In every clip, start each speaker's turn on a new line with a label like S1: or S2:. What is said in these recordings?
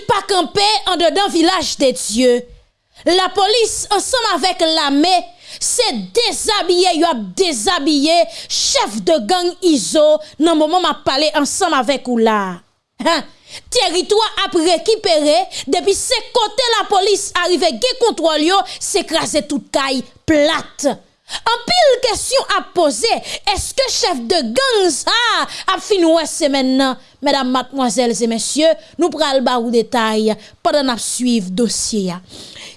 S1: pas camper en dedans village des dieux. La police, ensemble avec l'armée, c'est déshabillé, y a déshabillé chef de gang ISO dans moment m'a parlé ensemble avec ou là. Hein? Territoire a récupéré depuis ce côté la police arrive, qui contrôle s'écraser toute caille plate. En pile question à poser, est-ce que chef de gang ça a fini c'est maintenant? Mesdames, mademoiselles et messieurs, nous prenons le détail pendant nous suivre dossier.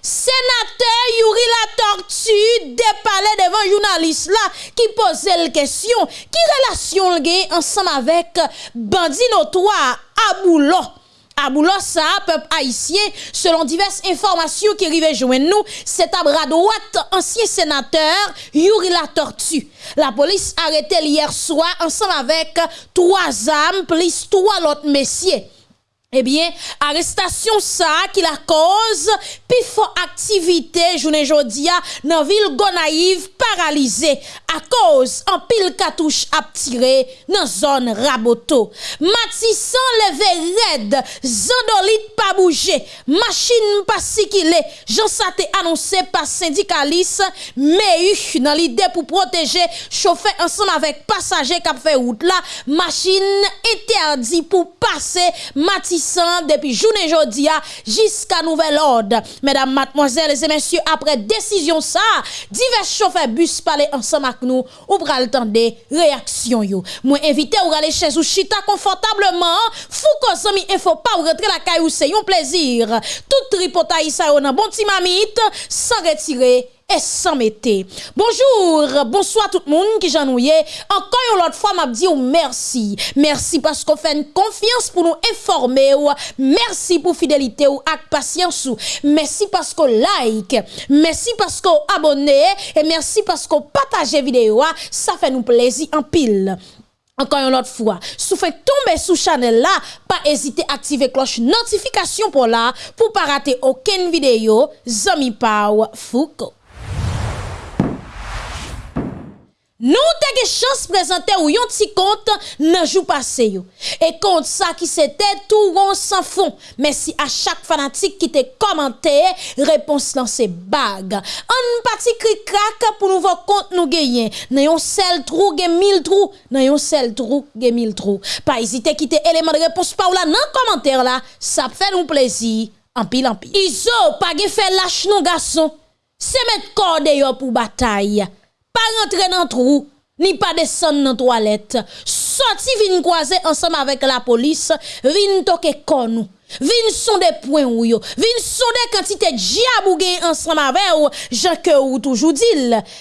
S1: Sénateur Yuri la tortue dépalé devant journaliste là qui posait la question qui relation le ensemble avec bandit notoire Aboulo? Ça peuple haïtien selon diverses informations qui arrivent joindre nous c'est à bras droite ancien sénateur Yuri la tortue. La police arrêté hier soir ensemble avec trois âmes plus trois autres messieurs Ebyen, eh arrestasyon sa ki la koz, pi fo aktivite jounen jodia nan vil Gonaiv paralize a koz an pil katouche ap tire nan zon raboto. Matisan leve red, zandolit pa bouje, machin pa sikile, jansa te anonse pa sindikalis, me yu nan lide pou proteje, chofe ansan avek pasaje kap fe out la, machin eterdi pou pase, matisan Matissan depuis journée jodia jusqu'à nouvel ordre. Mesdames, mademoiselles et messieurs, après décision ça, divers chauffeurs bus parler ensemble avec nous ou pral des réactions yo. Moi invité ou aller chez ou chita confortablement, fou ko il faut pas rentrer la caillou c'est un plaisir. Tout tripotaï ça on bon petit mamite sans retirer et sans mettre. Bonjour, bonsoir tout le monde qui j'ennuie. Encore une autre fois, m'a dit merci. Merci parce qu'on fait une confiance pour nous informer. Merci pour fidélité ou avec patience. Merci parce qu'on like. Merci parce qu'on abonne. Et merci parce qu'on partage vidéo. Ça fait nous plaisir en pile. Encore une autre fois, si vous tomber sous channel là, pas hésiter à activer cloche notification pour là, pour pas rater aucune vidéo. Zami Pau Foucault. Nous avons chance de présenter ou yon petit compte nan jou passé yo. Et compte ça qui c'était tout rond sans fond. Merci à chaque fanatique qui te commenté, réponse dans ces bagues. Un petit cri crack pour nous voir compte nous gagner. Nan yon seul trou gen mille trous, nan yon seul trou gen mille trous. Pas hésiter quitter élément de réponse par là dans commentaire là, ça fait nous plaisir en pile en pile. Iso pas fait lâche non garçon. C'est mettre yo pour bataille pas rentrer dans trou, ni pas descendre dans toilette. Sorti vin croiser ensemble avec la police, vin toquer nous. Vin son des points ou yo. Vin son des quantités diabou ensemble avec ou. Ou toujours dit.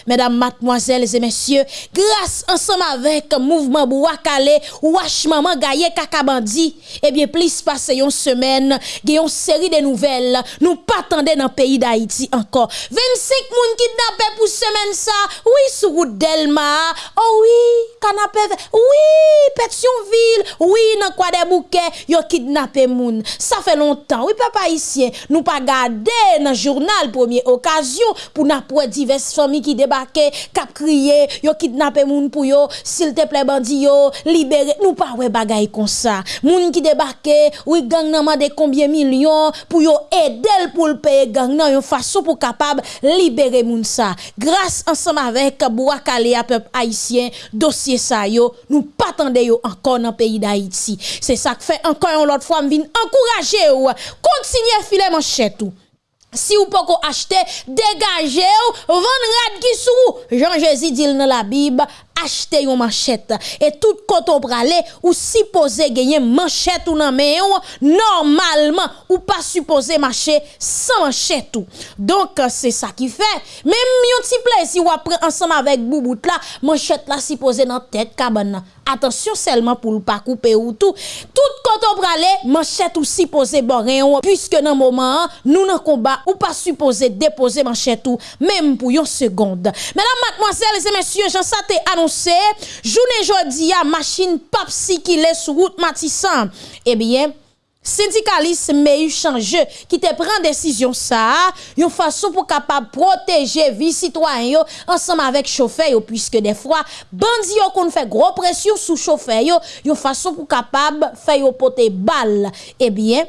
S1: Mesdames, mademoiselles et messieurs, grâce ensemble avec mouvement Bouakale, Wash Maman Gaye Kakabandi, eh bien, plus passé une semaine, une série de nouvelles. Nous pas dans le pays d'Haïti encore. 25 moun kidnappés pour semaine ça. Oui, sur route Delma. Oh oui, canapé. Oui, Pétionville. Oui, dans quoi des bouquets, yo kidnappé moun. Ça fait longtemps. Oui, papa ici, nous pas garder dans le journal première occasion pour n'a diverses familles qui débarquent, cap crier, yo kidnappé moun pour yo, s'il te plaît bandi yo, libérer. Nous pas ouais bagay comme ça. Moun qui débarque, oui gang nan de combien millions pour yo aider pour le payer gang nan yon façon pour capable libérer moun ça. Grâce ensemble avec Bouakale à peuple haïtien, dossier ça yo, nous pas yo encore dans le pays d'Haïti. C'est ça que fait encore une autre fois m'vin ou continuer filer manchette ou si vous pouvez acheter, dégagez ou, vendre rad. Jean Jésus dit dans la Bible, acheter une manchette. Et tout coton pralé ou supposé gagner manchette ou nan men normalement ou pas supposé marcher sans manchette ou. Donc euh, c'est ça qui fait. Même yon petit plaisir ou après ensemble avec boubout là manchette là supposé dans tête cabane attention seulement pour ne pas couper ou tout. Tout coton pralé manchette ou supposé boré puisque dans moment nous nan combat ou pas supposé déposer manchette ou même pour une seconde. Mesdames mademoiselles et messieurs j'en saté annoncé journée jodi a machine papsi qui sur route Matissan. Eh bien, syndicaliste mais change qui te prend décision ça une façon pour capable protéger vie citoyen ensemble avec chauffeur puisque des fois bandi yo qu'on fait gros pression sous chauffeur yo une façon pour capable faire yo porter balle eh bien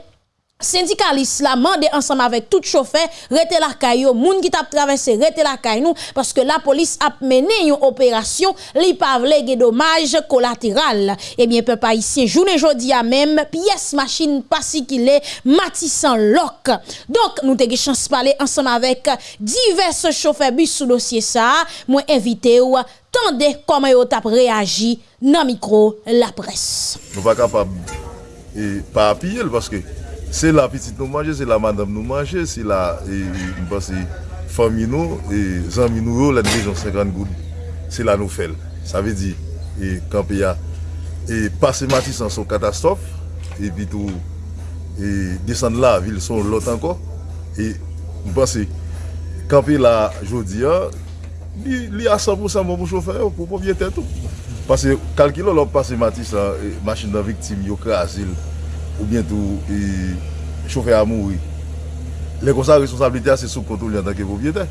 S1: syndicaliste la mande ensemble avec tout chauffeur rete la caillou moun qui t'a traversé rete la caille nous parce que la police a mené une opération li pa vle dommage collatéral. Eh bien peuple haïtien journée jodi a même pièce machine pas si qu'il est matissant lock. Donc nous te chance parler ensemble avec divers chauffeurs bus sous dossier ça. Moi invité ou tendez comment yo t'a réagi dans micro la presse.
S2: Nous pas capable. Et pas appuyer parce que Se la pitit nou manje, se la madame nou manje, se la, mba se, fami nou, zanmi nou yo, la dijon 50 goud, se la nou fel. Sa ve di, e kampe ya, e pase matis an son katastrof, e pi tou, e desan la, vil son lot anko, e mba se, kampe la jodi ya, li, li a 100% mou mou chofer yo, pou pou vye tetou. Pase, kalkilo lop pase matis an, e, machin nan viktim yo krasil, ou bientou choufe a mouri. Le konsa responsabilite a se sou kontrol yon tanke propriete.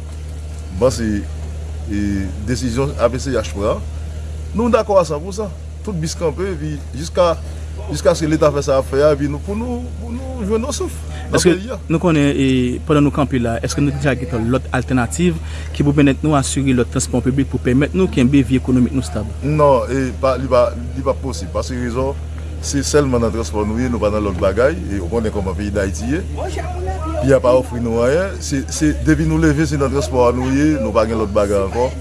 S2: Ban se desisyon APC yachpwa, nou d'akwa sa pou sa. Tout biskanpe, vi jiska Jiska se l'Etat fè sa fè ya, bi nou pou nou jwen
S3: nou souf. Eske nou konen, padan nou kampi la, eske nou dija gita lot alternatif ki pou benet nou asyri lot transport publik pou pèmèt nou ki mbe vi ekonomik nou stab? Non, li
S2: pa posib. Pase rizon, se selman nan transport nou ye, nou pa nan lot bagay, e ou konen koman peyi da iti ye, pi a pa ofri nou ayen, se debi nou leve se nan transport nou ye, nou pa gen lot bagay ankon,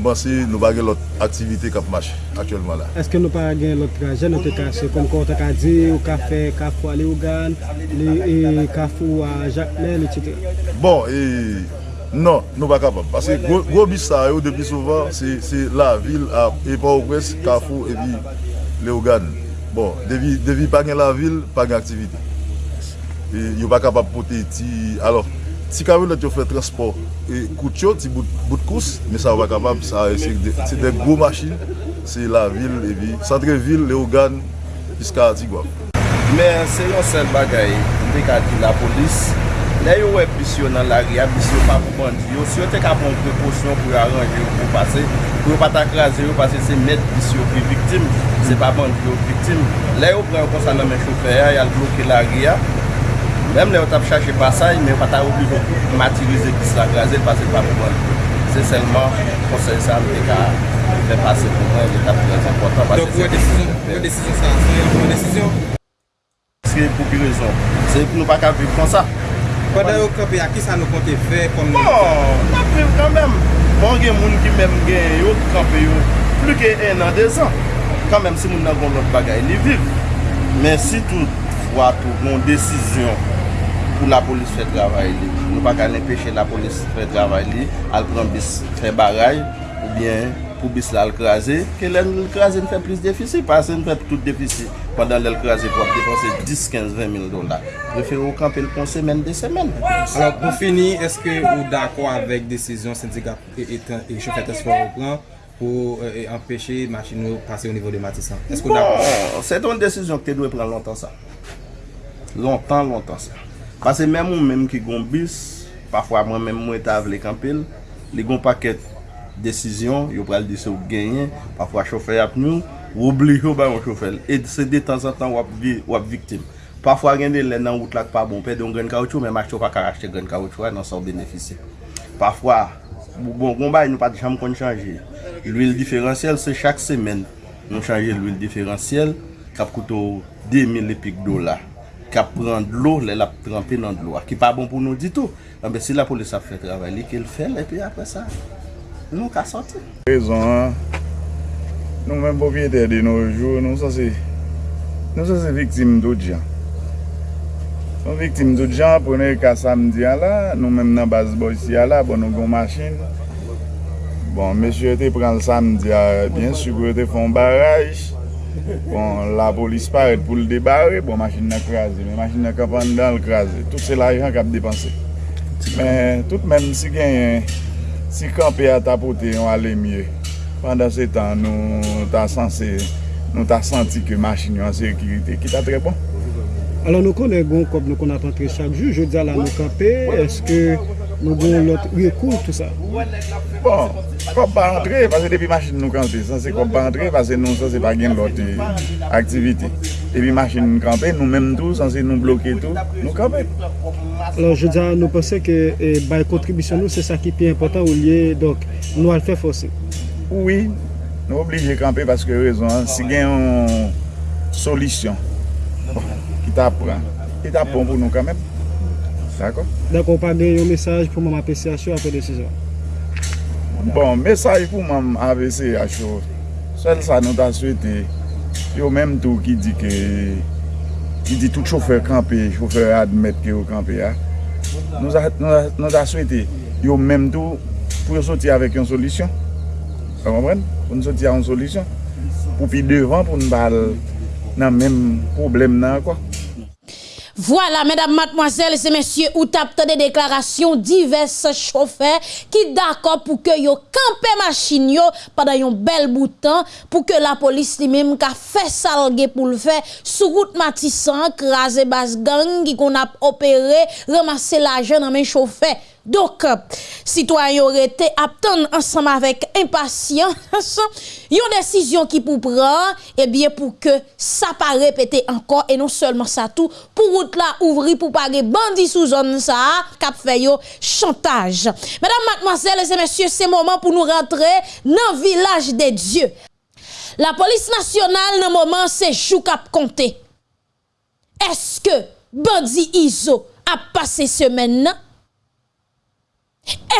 S2: mban se nou pa gen lot aktivite kap mache, aktuelman la. Eske nou
S4: pa gen lot traje nou te kase, kon kon te ka di, ou ka fe, ka fwa le ougan, le ka fwa jakmen, etc.
S2: Bon, e... Non, nou pa kapab. Pase gwo bis sa yo depi souvan, se la vil a epa ou pres, kafou epi le ougan. Bon, devi, devi pa gen la vil, pa gen aktivite. E, yo pa kapap pote ti... Alors, ti kavelet yo fè transport. E, kout yo, ti bout, bout kous, me sa wak kapap, sa e, se de, de gwo machin. Se la vil, e vi, santre vil, le ogan, piska ti gwa.
S5: Men, se yon sel bagay, mbe di la polis, le yo wè pisyon nan la ria, pisyon pa pou bandi yo, si yo te kapon preposyon pou yo aranje yo pou pase, pou yo pata krasi yo, pase se met pisyon pi viktim. se pa bandi yo vitim. Le yo pre yo konsan nan men choufer ya, yal bloke la ria. Mem le yo tap chache pasay, men yo pata obligo matirize ki se la graze, pase pa pou bandi. Se selman konsen sa mwen ka fè pase pou mwen, le tap prez important.
S6: Donk wè desisyon sa, wè desisyon?
S5: Se pou ki rezon, se pou nou pa ka viv kon sa.
S6: Kwa da yo kapi a ki sa nou kontè fe?
S5: Bon, nan priv kan men. Bon gen moun ki men gen yo, kapi yo, plu ke en an de zan. kan menm si moun nan kon lot bagay li viv. Men si tout fwa tou moun desisyon pou la polis fè travay li, nou pa kan empèche la polis fè travay li, al pran bis fè baray, ou bien pou bis la al krasè, ke lèl krasè nou fè plis defisi, pasè nou fè tout defisi. Pendan lèl krasè pou ap depanse 10, 15, 20 mil dola. Prefè ou kampè l'pon semen de semen.
S6: Alors pou fini, eske ou d'akwa avèk desisyon syndika et chèfè tespo ou plan? pou euh, empèche machin nou pase ou nivou de Matisan?
S5: Bon, se ton desisyon ki te dwe pran lontan sa. Lontan, lontan sa. Pase mèm ou mèm ki goun bis, pafwa mwen mèm mwen ta avle kampil, li goun paket desisyon, yo pral dise ou genyen, pafwa chofer ap nou, ou obli yo ba yon chofer. E se de tan san tan wap, vi, wap viktim. Pafwa gen de lè nan wout lak pa bon, pe de yon gen kaoutchou, mèm ak chou pa achete gen kaoutchou, nan sa ou benefise. Pafwa, bon, bon bay nou pati jam kon chanje. L'huil diferansyel se chak semen. Nou chanje l'huil diferansyel, kap koutou 2000 epik do la. Kap pran d'lo, lè la trempe nan d'lo. Ki pa bon pou nou ditou. Anbe ah si la polis ap fè travay li, ke l fèl, epi apre sa, nou ka soti.
S2: Rezon an, nou men bovye tè de nou jou, nou sa se, nou sa se viktim do diyan. Son viktim dout jan, pwene ka samdi a la, nou menm nan baz basbo isi a la, bon nou gon machin. Bon, mesye te pran l samdi a, bien sugo te fon baraj. Bon, la polis paret pou l debare, bon, machin nan krasi. Men, machin nan kapan dan l krasi. Tout se la ajan kap depanse. Men, tout menm si gen, si kampe a tapote, yon ale mye. Pendan se tan, nou ta sanse, nou ta santi ke machin yon sekirite ki ta tre bon.
S4: Alon nou konen bon goun kop nou kon apantre chak ju, je di ala nou kapè, eske nou goun lot rekou tout sa?
S7: Bon, kop pa antre, pase depi machin nou kampe, san se kop pa antre, pase nou san se pa gen lot aktivite. Depi machin nou kampe, nou menm tou, san se nou bloke tou, nou kampe.
S4: Alors je di ala nou pense ke e, eh, bay kontribisyon nou se sa ki pi important ou liye, donk nou al fè fosè.
S7: Oui, nou oblige kampe paske rezon, si gen yon solisyon. Bon. ki ta pran, ki ta pon pou nou kanmen. D'akon?
S4: D'akon pa de yon mesaj pou mwen apesyasyon apè desisyon?
S7: Bon, mesaj pou mwen apesyasyon, sel sa nou ta swete, yo menm tou ki di ke, ki di tout chofer kampe, chofer admet ki yo kampe ya, nou ta swete, yo menm tou pou yo soti avèk yon solisyon. Sa kompren? Pou nou soti avèk yon solisyon. Pou pi devan pou nou bal nan menm problem nan kwa.
S1: Voilà, mesdames, mademoiselles et messieurs, ou tapte de deklarasyon diverses chauffeurs ki d'akor pou ke yo kampe machin yo padan yon bel boutan pou ke la polis li mem ka fe salge pou l'fe sou gout matisan, krasi bas gang ki kon ap opere, ramase la jen nan men chauffeur. Dok, sitwanyo rete aptan ansam avek impasyan, yon desisyon ki pou pran, ebyen pou ke sa pa repete ankon, e non selman sa tou, pou wout la ouvri pou page bandi sou zon sa, kap feyo chantage. Madame, mademoiselles et messieurs, se momen pou nou rentre nan vilaj de Diyo. La polis nasyonal nan momen se chou kap konte. Eske bandi Izo ap pase semen nan?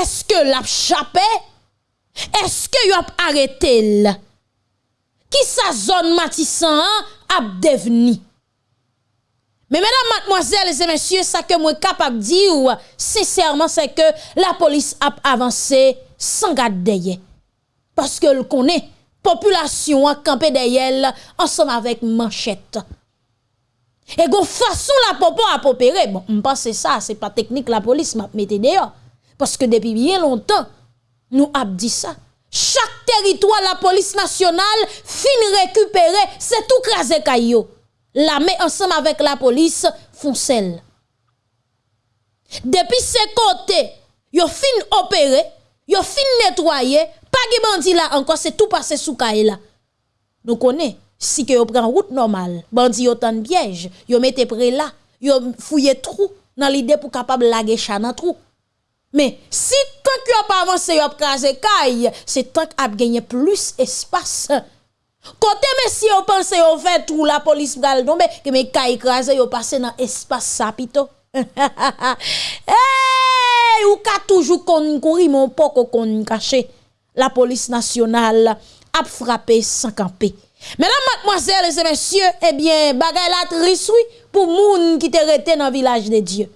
S1: Eske l ap chapè? Eske yo ap aretel? Ki sa zon matisan an ap devni? Men menan, matmoazèl, zè mèsyè, sa ke mwen kap ap di ou, sèsèrman, se ke la polis ap avansè san gade deyè. Paske l konè, populasyon an kampe deyèl ansam avèk manchèt. E go fason la popo ap opere, bon, mpa se sa, se pa teknik la polis map mette deyò. Deyo. Paske depi bien lontan, nou ap di sa. Chak teritwa la polis nasyonal fin rekupere, se tou kraze kayo. La me ansam avek la polis fon sel. Depi se kote, yo fin opere, yo fin netwaye, pa ge bandi la anko, se tou pase sou kaye la. Nou kone, si ke yo pren route normal, bandi yo tan byej, yo mette pre la, yo fouye trou nan lide pou kapab lage chana trou. Me, si tank yo ap avanse yo ap kaze kay, se tank ap genye plus espas. Kote me si yo panse yo fe trou la polis pral donbe, ke me kay kaze yo pase nan espas sa pito. Hey, ou ka toujou kon kouri mon poko kon kache. La polis nasyonal ap frape san kampe. Menan matmoazel se mensyo, ebyen bagay la triswi pou moun ki te rete nan vilaj de Diyo.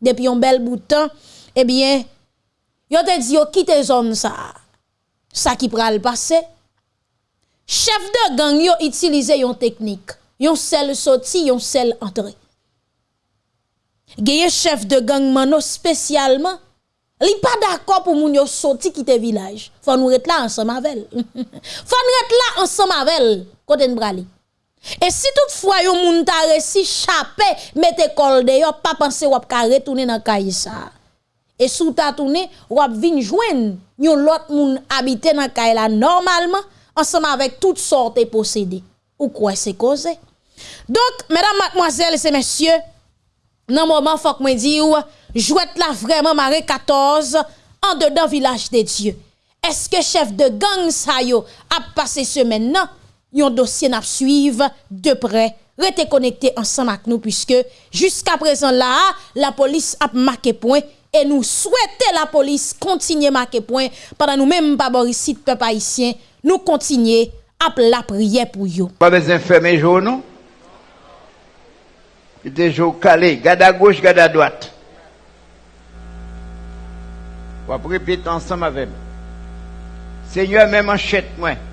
S1: Depi yon bel boutan, Ebyen, yo te di yo kite zon sa, sa ki pral pase, chef de gang yo itilize yon teknik, yon sel soti, yon sel antre. Geye chef de gang mano spesyalman, li pa dako pou moun yo soti kite vilaj, fwa nou ret la ansan mavel. Fwa nou ret la ansan kote nbrali. E si tout fwa yo moun ta resi chape, mette kol de yo, pa panse wap ka retounen nan kayisa. E sou tatounen, wap vin jwen, yon lot moun habite nan kay la normalman, anseman vek tout sorte posede. Ou kwa se koze? Donk, medan matmoazel se mensyo, nan mouman fok mwen di ou, jwet la vreman mare 14, an dedan vilaj de Diyo. Eske chef de gang sa yo ap pase semen nan, yon dosyen ap suiv de pre, rete konekte anseman ak nou, pwiske, jiska prezan la, la polis ap make poen, E nou souwete la polis kontinye make poin Padan nou menm pa borisit pe pa isyen Nou kontinye ap la priye pou yo
S8: Pa bezen feme jo nou Ite jo kale Gada goch gada dwat Wap repete ansam avem Senyo men manchet mwen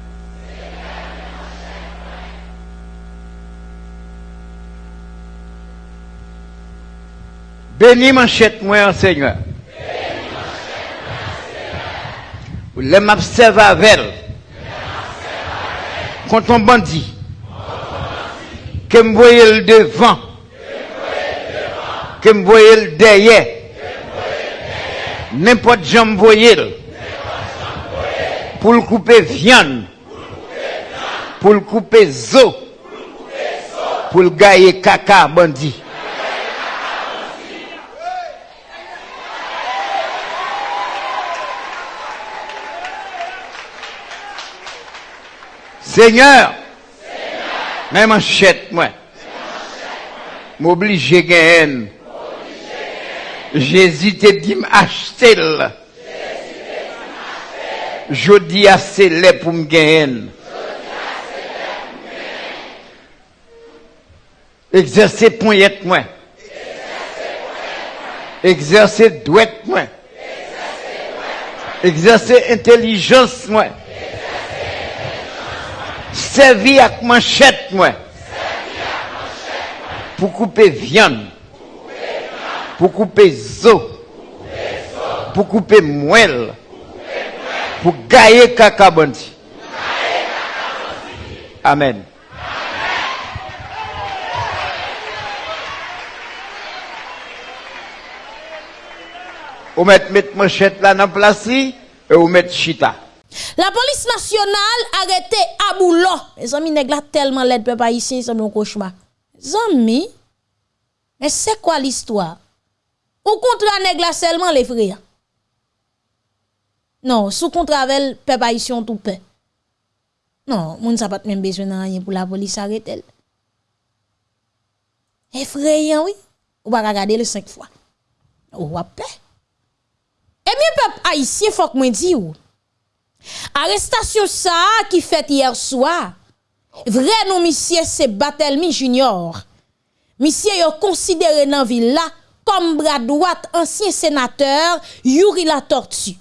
S8: Beni manchet mwen, Seigneur. Lè m'observe avèl. Konton bandi. Ke m'voye l'devan. Ke m'voye l'deye. n'importe jambe voyelle, pour le couper viande, pour le couper zo, pour le gailler caca bandit. Seigneur, même manchette, moi, m'oblige à gagner. Jésus te dit m'acheter. Je dis assez laid pour me gagner. Exercer poignette moi. Exercer douette moi. Exercer intelligence moi. Servir avec manchette moi. Pour couper viande. Pour couper zo. Pour couper moelle. Pour gailler caca bandi. Amen. Ou mettre mettre manchette là dans place et ou mettre chita.
S1: La police nationale arrêté Aboulo. Les amis nèg tellement l'aide peuple ici, c'est un cauchemar. Zami, mais c'est quoi l'histoire? Ou contre nèg la seulement les frères? Non, sous contrat avec peuple haïtien tout paix. Non, moun sa pas même besoin de rien pour la police arrêter. Effrayant, oui. Ou pas regarder le cinq fois. Ou paix. Eh bien, peuple haïtien, faut que moi dis ou. Arrestasyon sa ki fet yer swa, vre nou misye se Batelmi Junior. Misye yo konsidere nan villa kom bradouat ansyen senateur Yuri la Tortue.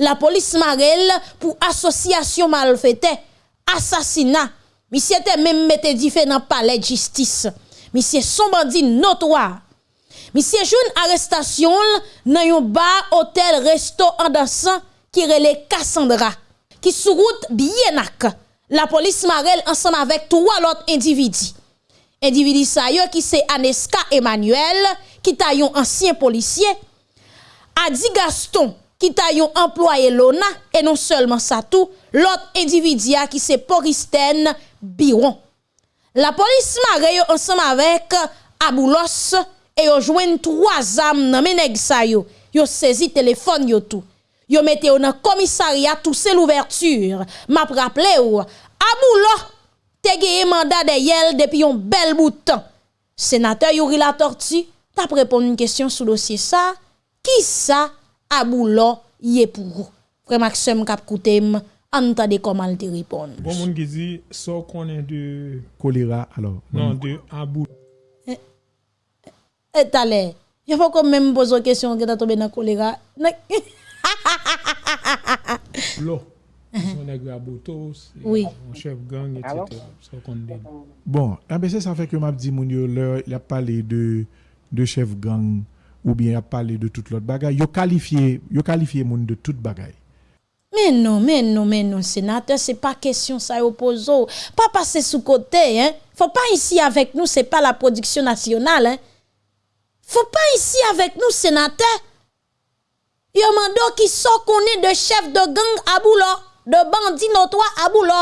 S1: La polis marel pou asosyasyon malfete, asasina. Misye te men mette di fe nan pale jistis. Misye son bandi notwa. Misye joun arrestasyon nan yon bar, hotel, resto, andasan, qui relait Cassandra qui sous route bien La police Marel ensemble avec trois autres individus. Individu yo qui c'est Aneska Emmanuel qui ta yon ancien policier. Adi Gaston qui ta employé Lona et non seulement ça tout, l'autre individu qui c'est Poristen Biron. La police Marel ensemble avec Aboulos et yo joignent trois âmes dans menèg sa yo. Yo saisi téléphone yo tout. Yo mette yo dans commissariat tout c'est l'ouverture. M'a rappelé ou Aboulo te gagné mandat de yel depuis un bel bout de temps. Sénateur Yuri la tortue, t'a répondre une question sur le dossier ça. Qui ça Aboulo y est pour vous? Frère Maxime kap koutem, entendez comment il te répond.
S9: Bon moun qui dit so connaît de
S7: Choléra, alors.
S9: non de Abou.
S1: Et t'allez, il faut quand même poser une question que t'as tombé dans choléra.
S9: L'eau. Son nègre
S1: Oui.
S9: un chef gang, etc.
S7: Bon, c'est ça fait que m'a dit moun yo leur, il a parlé de de chef gang ou bien il a parlé de toute l'autre bagaille. Yo qualifié, yo qualifié moun de toute bagaille.
S1: Mais non, mais non, mais non, sénateur, c'est pas question ça oppose. Pas passer sous côté, hein. Faut pas ici avec nous, c'est pas la production nationale, hein. Faut pas ici avec nous, sénateur. Yo mando qui sont connaît de chef de gang à de bandit notoire à Boulo.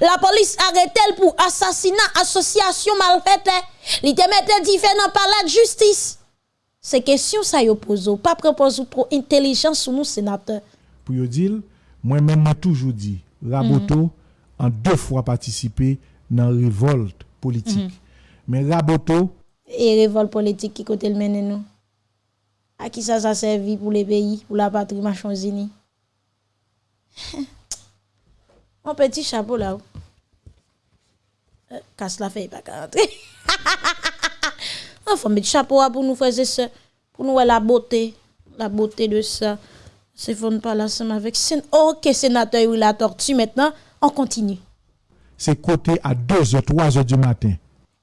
S1: La police arrête elle pour assassinat, association malfaite. Li te mette différent par la justice. C'est question ça yo pose. Pas propose trop intelligence sur nous, sénateur.
S7: Pour yo dire, moi-même m'a toujours dit, Raboto en deux fois participé dans révolte politique. Mais Raboto,
S1: et révolte politique qui côté le mène nous? À qui ça ça servi pour les pays, pour la patrie Machonzini? Mon petit chapeau là. Euh, casse la feuille pas qu'à rentrer. Faut mettre chapeau là pour nous faire ça, pour nous voir la beauté, la beauté de ça. C'est fond pas là ensemble avec OK sénateur oui la tortue maintenant, on continue.
S7: c'est côté à 2h, 3h du matin.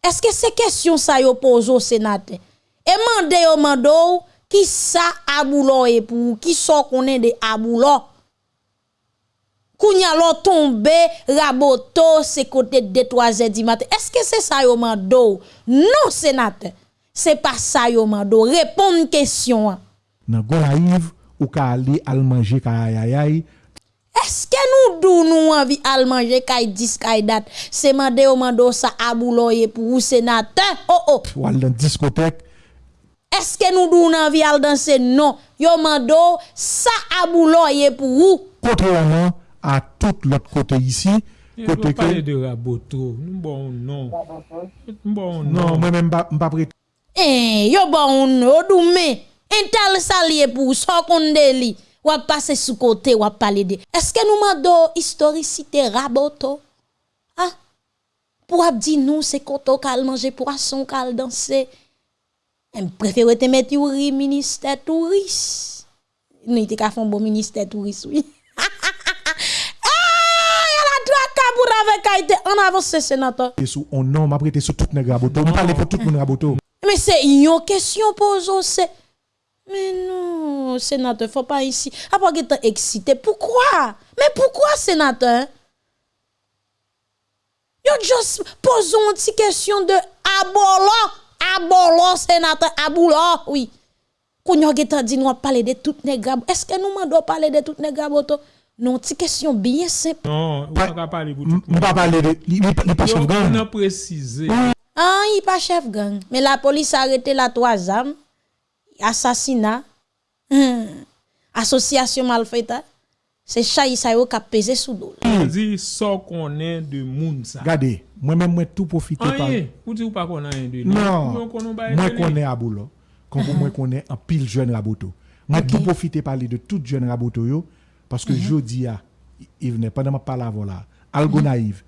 S1: Est-ce que c'est question ça yo pose au sénateur? Et mande yo mando Ki sa aboulon e pou? Ki so konen de aboulon? Kounya lò tombe, raboto, se kote de 3 e di maten. Eske se sa yo mando? Non, senate. Se pa sa yo mando. Repon kèsyon an.
S7: Nan gwa yiv,
S10: ou ka ali al manje kaya
S1: yayay. Eske nou dou nou anvi al manje kaya dis kaya dat? Se mande yo mando sa aboulon e pou ou senate? Oh oh!
S10: Ou al nan diskotek.
S1: Est-ce que nous dou nous envie al danser non. Yo mando ça abouloye pour ou.
S10: Contrairement à tout l'autre côté ici, côté
S9: parler
S10: que
S9: de Raboto. Nous bon non? Bon
S10: non,
S9: non?
S10: moi même pas pas prêt.
S1: eh yo bon no doume intel salier pour so konde li. Ou passer sous côté ou parler de. Est-ce que nous mando historicité raboto? Ah? Pour ap di nous c'est koto kal manger poisson kal danser Je préfère te mettre au ministère touriste. Nous te ka font bon ministère touriste oui. ah, en avance sénateur.
S10: Sous on non, m'a prêté sur tout nèg raboto. On parle pour tout monde raboto.
S1: Mais c'est une question posée, c'est. Mais non, sénateur, faut pas ici. Après, que excité. Pourquoi? Mais pourquoi, sénateur? Yo juste posons une petite question de abolo. Abolo, sénateur, abolo, oui. Quand yon getan dit nous a parler de tout nègre. Est-ce que nous mandons parler de tout boto? Non, petite question bien simple.
S9: Non, on va pas parler pour tout.
S10: On va parler de li pas chef
S9: On
S10: gang.
S9: a précisé.
S1: Ah, il pas chef gang. Mais la police a arrêté la trois âmes. Assassinat. hum, Association malfaite. C'est chay sa yo qui a pesé sous dos.
S9: On dit ça qu'on est de moun ça.
S10: Regardez, moi-même moi tout profiter par
S9: Rien. Ou dit ou pas qu'on a un de.
S10: Non,
S9: Ou qu'on ba
S10: moi
S9: de lui.
S10: connais Aboulo. Quand moi connais un pile jeune raboto. Moi tout profiter parler de tout jeune raboto yo parce que jodi a il venait pas dans ma parole avant là. Algo naïve.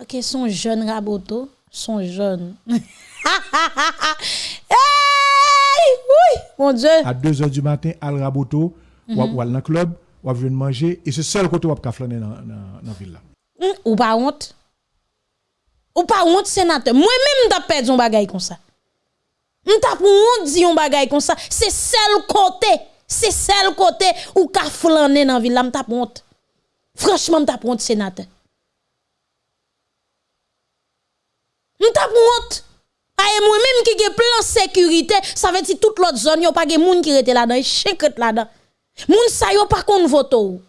S1: Ok, son jeune raboto. Son jeune. hey, oui, mon Dieu.
S10: À 2 heures du matin, al raboto, ou ou al dans club, ou venir manger et c'est seul côté où ka flâner dans dans ville
S1: ou pas honte? Ou pas honte, sénateur? Moi-même, t'as perdu un bagay comme ça. Pour honte di un bagay comme ça. C'est seul côté. C'est seul côté ou ka flâner dans ville là, m'ta pour honte. Franchement, pour honte, sénateur. Pour honte. Aye moi-même qui gen plan sécurité, ça veut dire toute l'autre zone, yon pas gen moun qui rete là-dedans, qui là-dedans. Moun sa yo pas kon voto. ou.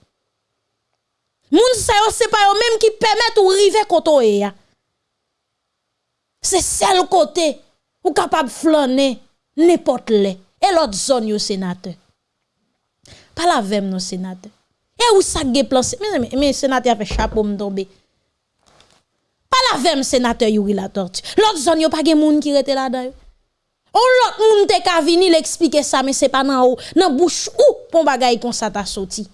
S1: Moun sa yo c'est pas yo même qui permettent ou river koto e ya. C'est seul côté ou capable flâner n'importe les et l'autre zone yo sénateur. Pas la vem non sénateur. Et où ça ge plan mais mais, sénateur fait chapeau me tomber. Pas la vem sénateur Yuri la tortue. L'autre zone yo pas gen moun qui rete là-dedans. On l'autre moun te ka vini l'expliquer ça mais c'est pas nan ou nan bouche ou pon bagay kon sa ta sorti.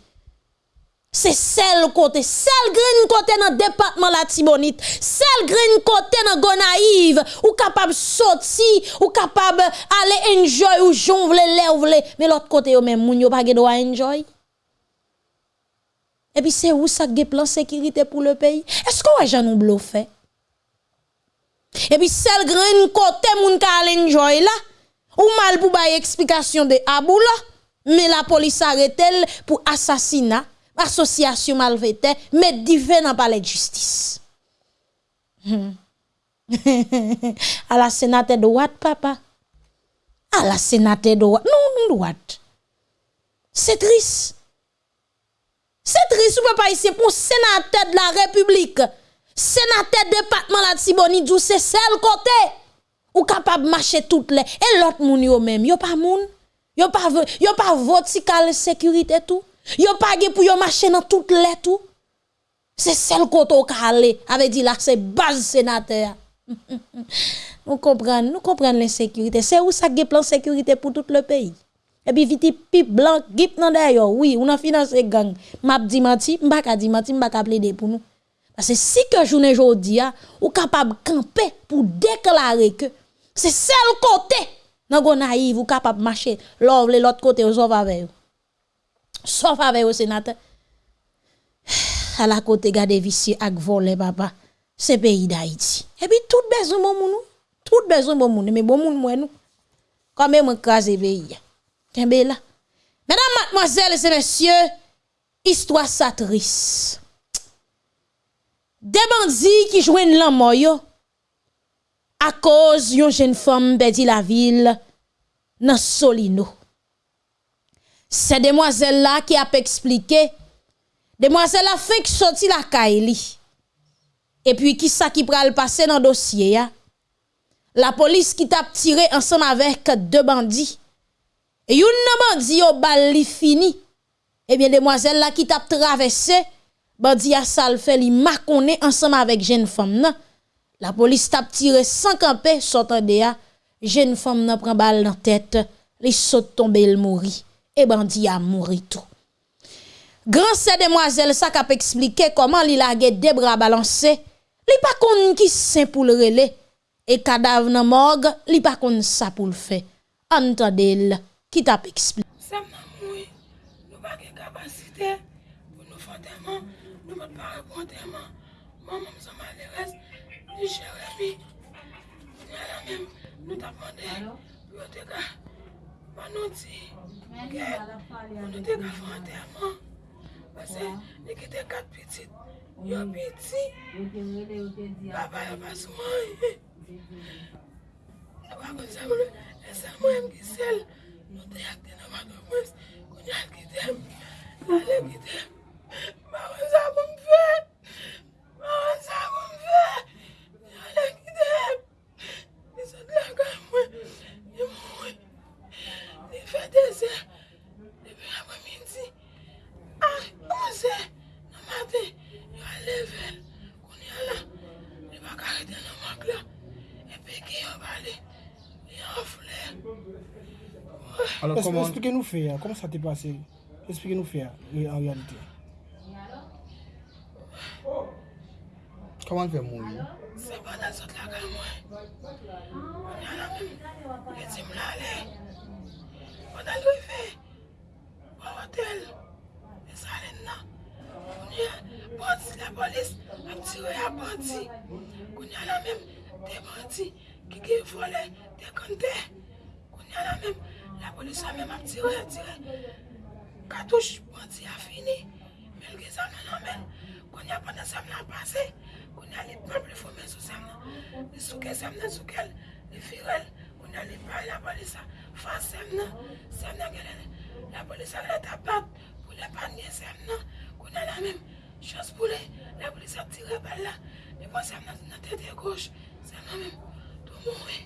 S1: C'est celle côté, celle green côté dans département la Tibonite, celle green côté dans Gonaïve, ou capable sortir, ou capable aller enjoy ou jon vle lè ou vle, mais l'autre côté yo même moun yo pa ge droit enjoy. Et puis c'est où ça ge plan sécurité pour le pays? Est-ce qu'on jamais nous fait? Et puis celle green côté moun ka enjoy là, ou mal pour bay explication de Abou là, mais la police arrête elle pour assassinat association malveillante, mais divin dans palais de justice. Hmm. à la sénateur de droite, papa. À la sénateur de droite. Non, non, droite. C'est triste. C'est triste, pas ici pour sénateur de la République. Sénateur département la Tibonite, c'est celle côté. Ou capable marcher toutes les. Et l'autre moun yo même, yo pas moun. Yo pas, yo pas vertical sécurité tout. Yo pas pour yo marcher dans toutes les tout. C'est celle côté au calé avait dit là c'est base sénateur. nous comprenons, nous comprenons l'insécurité. C'est où ça plan sécurité pour tout le pays? Et puis vite pipe blanc gip nan d'ailleurs oui, on a financé gang. M'a di menti, m'pa ka di menti, m'pa plaider pour nous. Parce que si que journée jodi a ou capable camper pour déclarer que c'est celle côté nan go naïve ou capable marcher l'autre côté aux avec vous sauf avec le sénateur. À la côté gade vicieux ak volé papa. C'est pays d'Haïti. Et puis tout besoin bon moun. Tout besoin bon moun mais bon moun moi nous. Quand même écraser pays. Mesdames, mademoiselles et messieurs, histoire ça triste. Des bandits qui joignent yo. À cause yon jeune femme perdit la ville dans Solino. Se demwazel la ki ap eksplike, demwazel la fek soti la ka e li. E pi ki sa ki pral pase nan dosye ya, la polis ki tap tire ansan avek de bandi, e yon nan bandi yo bal fini, e bien demwazel la ki tap travesse, bandi a sal fait li makone ensemble avec jeune femme nan. La police tap tiré sans camper sortant de a jeune femme nan prend balle dans tête, li saute tomber il mourit et bandi a mouri tout. Grand ces demoiselle ça k'ap expliquer comment li largué des bras balancés, li pa konn qui sain pour le relais et cadavre nan morgue, li pa
S11: konn ça pour le faire. Entendez-le qui t'a expliqué. kontreman, maman msou malerez, di jeremi, di ala mèm, nou ta pande, pou yo te ka panouti, gen, pou nou te ka fante aman, pase, ni ki te kat pitit, yo piti, baba yo pasman, baba kon se mwen, e se mwen mkisel, nou te yakte nan mato mwes, kon yakte dem, ale kitem, Maman sa pou m fè. Maman sa pou m fè. Yon lè ki dèm. Ni sot lè kwa mwen. Ni mwen. Ni fè de zè. Ni fè apre midi. A, an zè. Nan matè. Yon lè vel. Koun yon la. Ni baka rete nan mank la. E pe ki yon bali.
S12: Yon foulè. Alors, comment... Expliquez-nous faire, comment ça t'est passé Expliquez-nous faire, en réalité. Koman fe moun yo?
S11: Se pa nan sot la ka mwen. Mwen an amin. Mwen ti mla le. Mwen al gwe fe. Mwen wotel. E salen nan. Mwen ya boti la polis. Apti we a boti. Mwen an amin. Te boti. Kike fole. Te kante. Mwen an amin. La polis an amin apti we apti we. Katouche boti a fini. Mwen ge zan nan amin. Mwen ya panan zan nan pase. Koun alip mab li fome sou sam nan. Li souke sam nan soukel. Li firel. Koun alip pa la polisa. Fa sem nan. Sem nan gelen. La polisa gelen ta bat. Pou le panye sem nan. Koun ala mem. Chos pou le. La polisa tire bal la. Li pon sem nan nan tete goch. Sem nan mem. Tou moun we.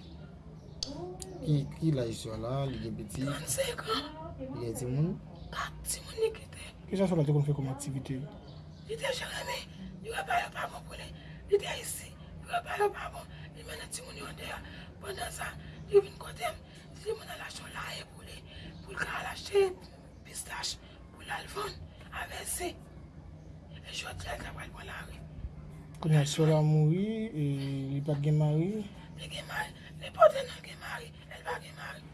S12: Ki la jiswa la? Li gen beti?
S11: 35 an.
S12: Li gen ti moun?
S11: Kat ti moun ni kite.
S12: Ki sa sou la te kon fè kom aktivite?
S11: Li te jere me. Yo apay apay moun pou le. Li de isi, yo balo babo, li mene ti moun yon de ya. Pendan sa, li vin kote m, li mene lache yon la e pou li. Pou lka lache pistache, pou lalvan, avese. E jwot lal tabal wala we.
S12: Konan sol a mouri, e li pat gen mari?
S11: Li gen mari, li pote nan gen mari, el pa gen mari.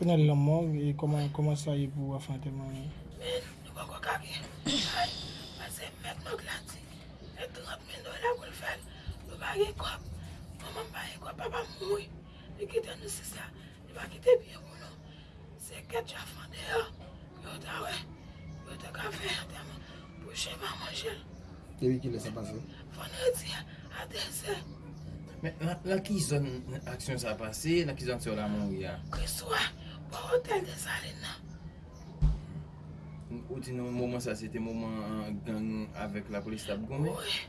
S12: Konan lan mor, e koman sa ye pou afante mari?
S11: Men, nou kon kon kage. Ay, pase met mok lat. bagi kop, maman bagi kop, papa mwoy. Li kite nou sisa, li bagi te biye moun nou. Se ket chafan fande yo, yo ta we, yo te ka fe ate man, pou che maman
S12: jel. Te wiki le sa pase?
S11: Fane di, ate se.
S6: Men la ki zon aksyon sa pase, la ki zon se yo la moun ya?
S11: Kriswa, pou hotel de salin nan.
S6: Ou ti nou mouman sa, se te mouman gang avèk la polis tab gome?
S11: Ouye.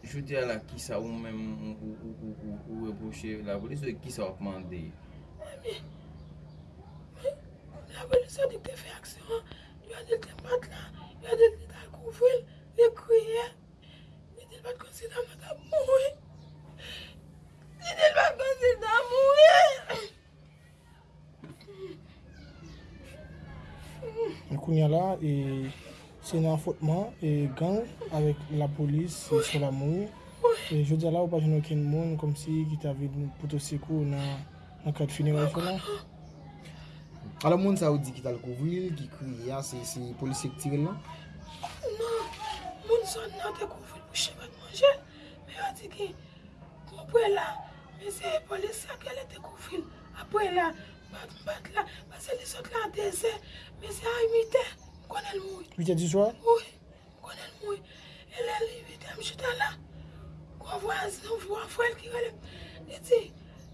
S6: Jou di ala ki sa ou mèm ou reproche la polis ou ki sa ou pwande?
S11: Ami, la polis ou di te fe aksyon, yo adil te mat la, yo adil te ta kouvil, de kouye, di dil pat konsida mat ap moui. Di dil pat konsida moui.
S12: Ekoun ya la e... Se nan fotman, e gang, avek la polis, sou la mou, e jodi ala ou pa jenon ken moun, kom si ki ta vide poto sekou nan kat finir wè fè la. Ala moun sa ou di ki tal kouvril, ki kri ya, se polis ek tirel la?
S11: Nan, moun son nan te kouvril pou chevat manje, me yo di ki, konpwe la, me se polis sa ke le te kouvil, apwe la, bat bat la, bat li sot la an teze, me se a imite. 8
S12: e di swa?
S11: Ouye, konen mwen, elè li vitèm chita la, kwa vwa zan vwa fwèl ki gale, li ti,